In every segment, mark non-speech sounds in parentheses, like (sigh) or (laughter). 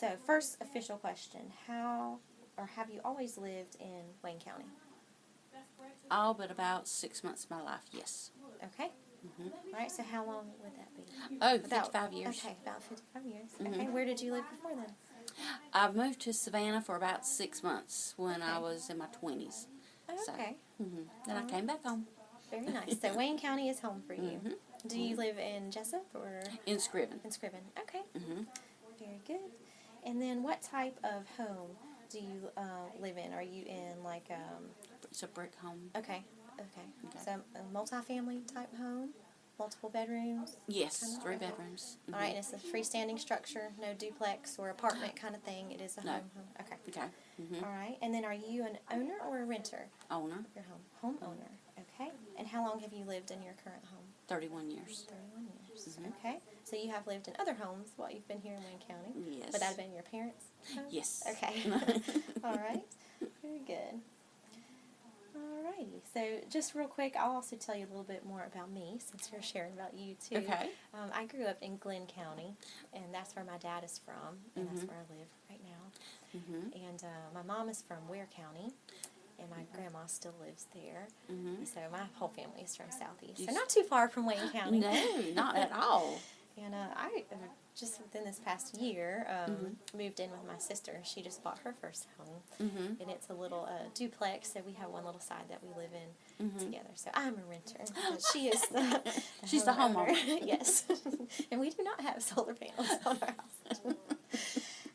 So, first official question How or have you always lived in Wayne County? All but about six months of my life, yes. Okay. Mhm. All right, so how long would that be? Oh, About- 55 years. Okay, about 55 years. Mhm. Okay, where did you live before then? I moved to Savannah for about six months when I was in my 20s. So- Okay, hmm Then I came back home very (laughs) nice. So, Wayne County is home for you. Mhm. Do you live in Jesup or in Screven. in Screven? Okay, hmm very good. And then, what type of home do you uh, live in? Are you in like um, It's a brick home. okay, okay, Okay. so a multifamily type home, multiple bedrooms? Yes, Kinda three okay. bedrooms. All right, and it's a freestanding structure, no duplex or apartment kind of thing. It is a No. home. home. Okay. Okay. hmm All right, and then are you an owner or a renter? Owner, Your home, homeowner. And how long have you lived in your current home? 31 years. Thirty-one years. Mhm. Okay. So you have lived in other homes while you've been here in Wayne County. Yes. Would that have been your parents' home? Yes. Okay. (laughs) (laughs) All right. Very good. Alrighty. So just real quick, I'll also tell you a little bit more about me since you're sharing about you too. Okay. Um, I grew up in Glynn County, and that's where my dad is from, and that's Mhm. where I live right now. hmm And uh, my mom is from Ware County, and my grandma still lives there. hmm So my whole family is from Southeast, so not too far from Wayne County. No, not at (laughs) all. And uh, I uh, just within this past year um, Mm-hmm. moved in with my sister. She just bought her first home, hmm and it's a little uh, duplex. So we have one little side that we live in hmm together. So I'm a renter. (laughs) but she is the, the She's the homeowner. (laughs) yes, and we do not have solar panels on our house.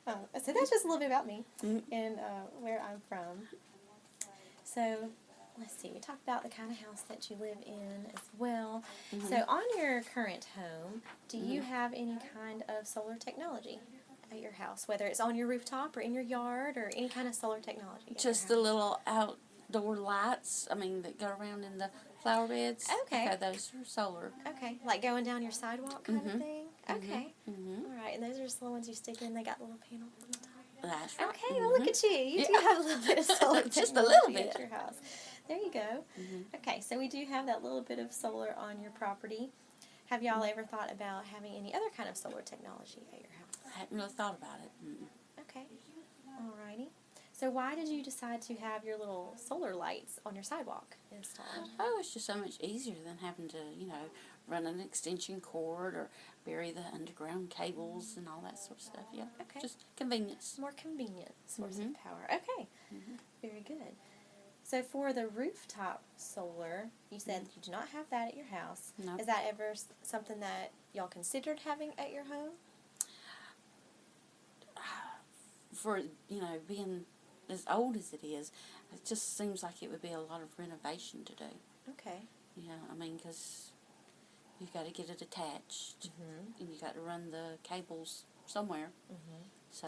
uh, so that's just a little bit about me Mhm. and uh, where I'm from. So let's see. We talked about the kind of house that you live in as well. Mm-hmm. So on your current home, do you have any kind of solar technology? At your house, whether it's on your rooftop or in your yard or any kind of solar technology. Just the little outdoor lights, I mean, that go around in the flower beds. Okay. those are solar. Okay, like going down your sidewalk kind of Mhm. thing. Okay. hmm All right, and those are just the ones you stick in. They got the little panel on. That's right. Okay, well look at you. You do have a little bit of (laughs) solar Just a little at bit. your house. There you go. Mhm. Okay, so we do have that little bit of solar on your property. Have y'all ever thought about having any other kind of solar technology at your house? I hadn't really thought about it. Mm. Okay. Alrighty. So why did you decide to have your little solar lights on your sidewalk installed? Oh, it's just so much easier than having to, you know, run an extension cord or bury the underground cables and all that sort of stuff. Yeah. Okay. Just convenience. More convenient source of Mhm. power. Okay. Mhm. Very good. So for the rooftop solar, you said you do not have that at your house. No. Is that ever something that y'all considered having at your home? (sighs) For, you know, being as old as it is, it just seems like it would be a lot of renovation to do. Okay. You know, I mean, because you've got to get it attached Mm-hmm. and you got to run the cables somewhere. Mm-hmm. So,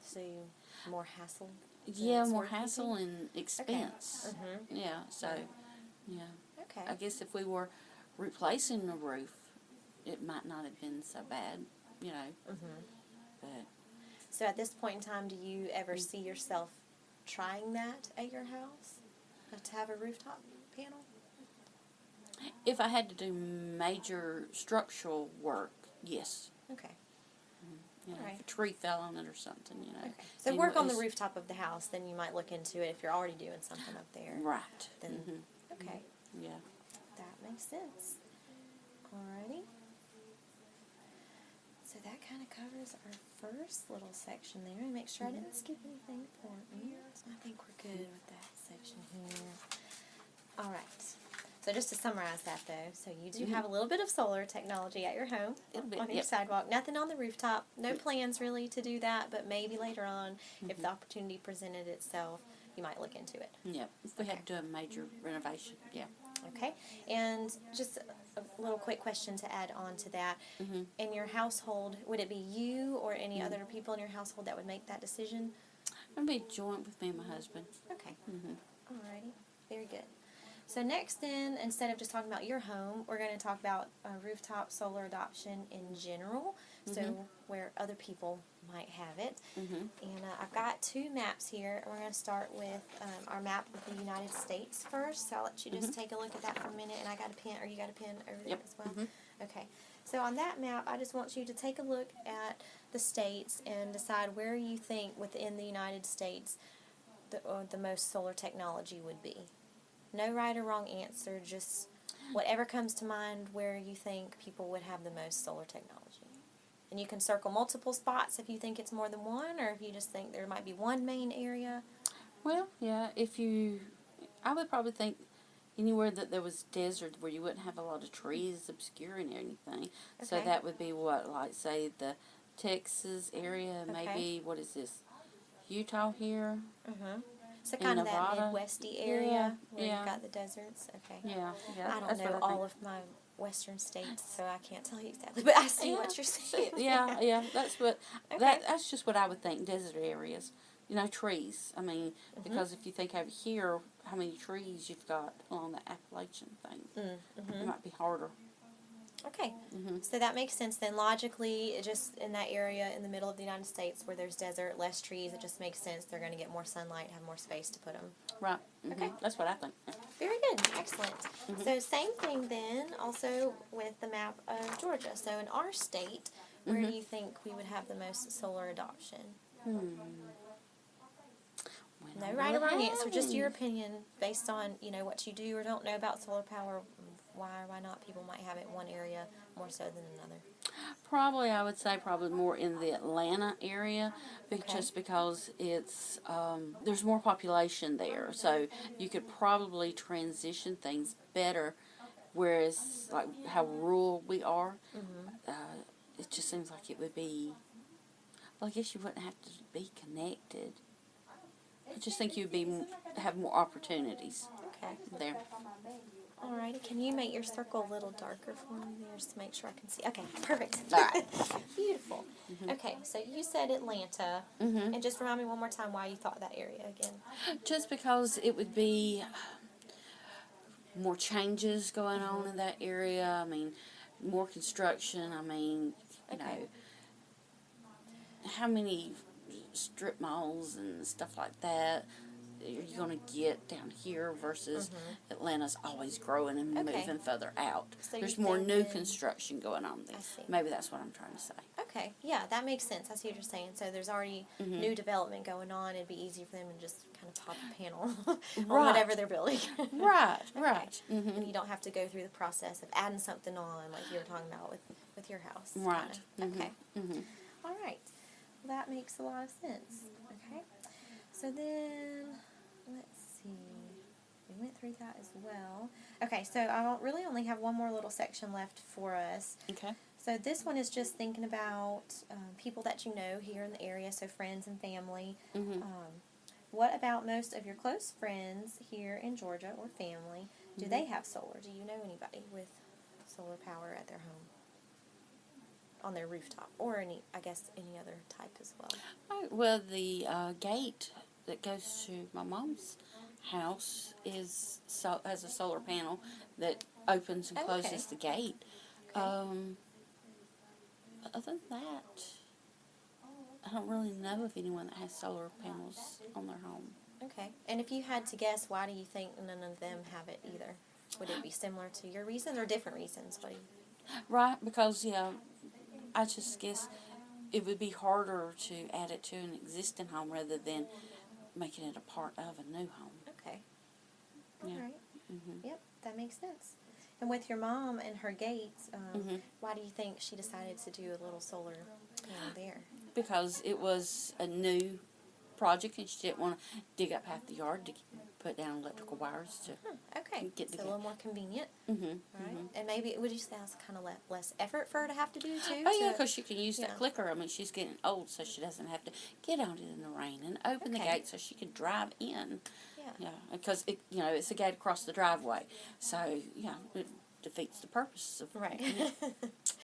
So you more hassle. yeah, more hassle and expense. Mm-hmm. Yeah, so, yeah. Okay. I guess if we were replacing the roof, it might not have been so bad, you know, Mm-hmm. but So at this point in time, do you ever see yourself trying that at your house? Uh, To have a rooftop panel? if I had to do major structural work, yes. Okay. You know, Alright. if a tree fell on it or something, you know. Okay. So work on the rooftop of the house, then you might look into it if you're already doing something up there. Right. Then- hmm Okay. Yeah. That makes sense. Alrighty. So that kind of covers our first little section there. And make sure I didn't skip anything important. I think we're good with that section here. Alright. So just to summarize that though, so you do have a mm-hmm. little bit of solar technology at your home bit, on your yep. sidewalk. Nothing on the rooftop. No plans really to do that, but maybe later on, if the mm-hmm. opportunity presented itself, you might look into it. Yeah. If we Okay. had to do a major renovation, yeah. Okay, and just a little quick question to add on to that. Mhm. In your household, would it be you or any Mm-hmm. other people in your household that would make that decision? It'd be joint with me and my husband. Okay, hmm alrighty, very good. So next then, instead of just talking about your home, we're going to talk about uh, rooftop solar adoption in general, so Mhm. Where other people might have it. hmm And uh, I've got two maps here. and We're going to start with um, our map of the United States first. So I'll let you just take a look at that for a minute. And I got a pen, or you got a pen over there. Yep. as well? Mhm. Okay. So on that map, I just want you to take a look at the states and decide where you think within the United States the, or the most solar technology would be. No right or wrong answer, just whatever comes to mind where you think people would have the most solar technology. And you can circle multiple spots if you think it's more than one, or if you just think there might be one main area. Well, yeah, if you, I would probably think anywhere that there was desert where you wouldn't have a lot of trees obscuring anything. Okay. So that would be what, like say the Texas area, Okay. maybe what is this, Utah here? Mm-hmm. So In kind of that Nevada? Midwesty area where yeah. you've got the deserts. Okay. Yeah, yeah. I don't know all of my western states, so I can't tell you exactly. But I see Yeah, what you're (laughs) saying. yeah, yeah. That's what (laughs) Okay. that that's just what I would think. Desert areas, you know, trees. I mean, Mm-hmm. because if you think over here, how many trees you've got along the Appalachian thing, Mm-hmm. it might be harder. Okay. hmm So that makes sense then. Logically, it just in that area in the middle of the United States where there's desert, less trees, it just makes sense. They're going to get more sunlight, have more space to put them. Right. hmm Okay. That's what I think. Very good. Excellent. So same thing then, also with the map of Georgia. So in our state, where do you think we would have the most solar adoption? No right or wrong answer, just your opinion based on, you know, what you do or don't know about solar power, why or why not people might have it in one area more so than another. Probably, I would say probably more in the Atlanta area, Okay. just because it's um, there's more population there, so you could probably transition things better. Whereas, like how rural we are, uh, it just seems like it would be. Well, I guess you wouldn't have to be connected. I just think you'd be have more opportunities Okay. there. Alrighty, can you make your circle a little darker for me there just to make sure I can see? Okay, perfect. All right. (laughs) Beautiful. Mm-hmm. Okay, so you said Atlanta, Mm-hmm. and just remind me one more time why you thought that area again. Just because it would be um, more changes going on in mm-hmm. that area. I mean, more construction. I mean, you Okay. know, how many strip malls and stuff like that are you going to get down here versus Atlanta's always growing and Mm-hmm. Okay. moving further out. So There's more new construction going on there. I see. Maybe that's what I'm trying to say. Okay, yeah, that makes sense. I see what you're saying. So there's already Mm-hmm. new development going on. It'd be easy for them to just kind of pop a panel (laughs) on Right. whatever they're building. (laughs) Right, (laughs) Okay. right. hmm And you don't have to go through the process of adding something on, like you were talking about with, with your house. Right. kinda. Mhm. Okay. hmm All right. Well, that makes a lot of sense. Okay. So then, let's see. We went through that as well. Okay, so I really only have one more little section left for us. Okay. So this one is just thinking about um, people that you know here in the area, so friends and family. hmm Um, what about most of your close friends here in Georgia or family? Do Mm-hmm. they have solar? Do you know anybody with solar power at their home? On their rooftop, or any, I guess, any other type as well. Oh, well, the uh, gate that goes to my mom's house is so has a solar panel that opens and closes okay. the gate. Okay. Um, other than that, I don't really know of anyone that has solar panels on their home. Okay. And if you had to guess, why do you think none of them have it either? Would it be similar to your reasons or different reasons? What Right, because yeah, I just guess it would be harder to add it to an existing home rather than making it a part of a new home. okay. All Yeah. right. hmm Yep, that makes sense. And with your mom and her gates, um, Mhm. why do you think she decided to do a little solar panel there? because it was a new project and she didn't want to dig up half the yard to put down electrical wires to. Hmm, okay, Get so the a little more convenient, Mm-hmm. right? And maybe it would you say that's kind of le- less effort for her to have to do too? Oh yeah, because she can use that clicker. I mean, she's getting old, so she doesn't have to get out in the rain and open the gate so she can drive in. yeah. Yeah, because it, you know, it's a gate across the driveway, so yeah, it defeats the purpose of. Right. (laughs)